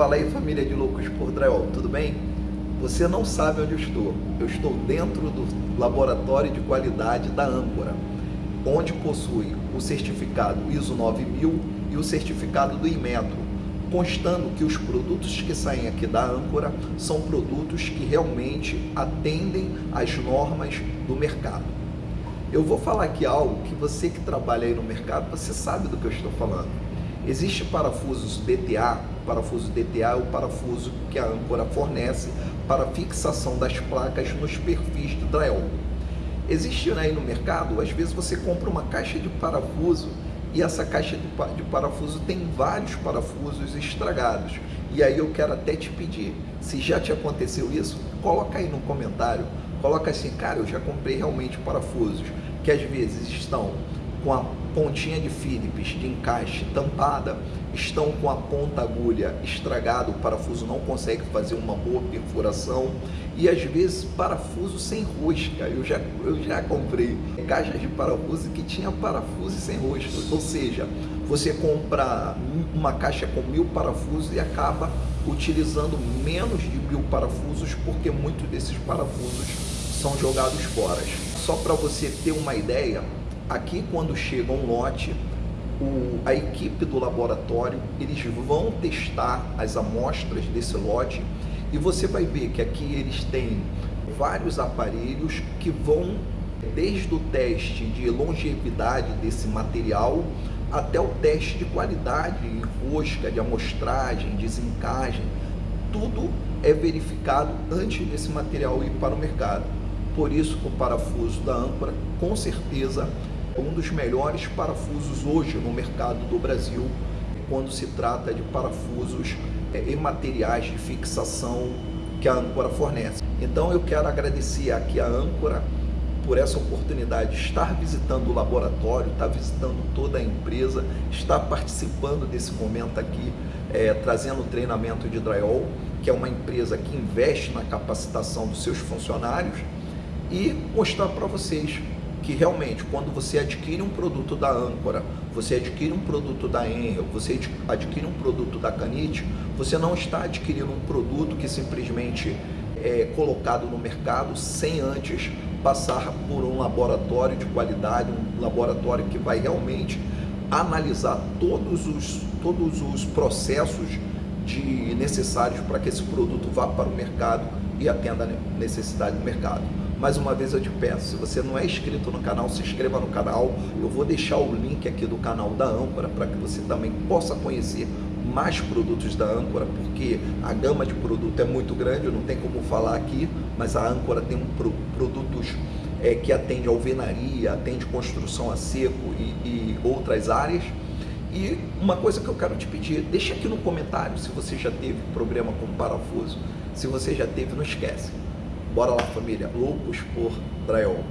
Fala aí família de loucos por drywall, tudo bem? Você não sabe onde eu estou. Eu estou dentro do laboratório de qualidade da Âncora, onde possui o certificado ISO 9000 e o certificado do Inmetro, constando que os produtos que saem aqui da Âncora são produtos que realmente atendem às normas do mercado. Eu vou falar aqui algo que você que trabalha aí no mercado, você sabe do que eu estou falando. Existe parafusos DTA, parafuso DTA é o parafuso que a âncora fornece para fixação das placas nos perfis de drywall. Existe aí no mercado, às vezes você compra uma caixa de parafuso e essa caixa de parafuso tem vários parafusos estragados. E aí eu quero até te pedir, se já te aconteceu isso, coloca aí no comentário, coloca assim, cara, eu já comprei realmente parafusos que às vezes estão com a pontinha de Phillips de encaixe tampada, estão com a ponta agulha estragada, o parafuso não consegue fazer uma boa perfuração e às vezes parafuso sem rosca. Eu já, eu já comprei caixas de parafuso que tinha parafuso sem rosca, ou seja, você compra uma caixa com mil parafusos e acaba utilizando menos de mil parafusos porque muitos desses parafusos são jogados fora. Só para você ter uma ideia, Aqui, quando chega um lote, o, a equipe do laboratório, eles vão testar as amostras desse lote e você vai ver que aqui eles têm vários aparelhos que vão desde o teste de longevidade desse material até o teste de qualidade, rosca, de amostragem, desencagem, tudo é verificado antes desse material ir para o mercado. Por isso, o parafuso da âncora, com certeza, um dos melhores parafusos hoje no mercado do Brasil quando se trata de parafusos é, e materiais de fixação que a Âncora fornece. Então eu quero agradecer aqui a Âncora por essa oportunidade de estar visitando o laboratório, estar visitando toda a empresa, estar participando desse momento aqui, é, trazendo treinamento de drywall, que é uma empresa que investe na capacitação dos seus funcionários e mostrar para vocês que realmente quando você adquire um produto da Âncora, você adquire um produto da Enel, você adquire um produto da Canite, você não está adquirindo um produto que simplesmente é colocado no mercado sem antes passar por um laboratório de qualidade, um laboratório que vai realmente analisar todos os, todos os processos de, necessários para que esse produto vá para o mercado e atenda a necessidade do mercado. Mais uma vez eu te peço, se você não é inscrito no canal, se inscreva no canal. Eu vou deixar o link aqui do canal da Âncora para que você também possa conhecer mais produtos da Âncora, porque a gama de produto é muito grande, não tem como falar aqui, mas a Âncora tem um pro, produtos é, que atende alvenaria, atende construção a seco e, e outras áreas. E uma coisa que eu quero te pedir, deixa aqui no comentário se você já teve problema com parafuso. Se você já teve, não esquece. Bora lá, família. Loucos por drywall.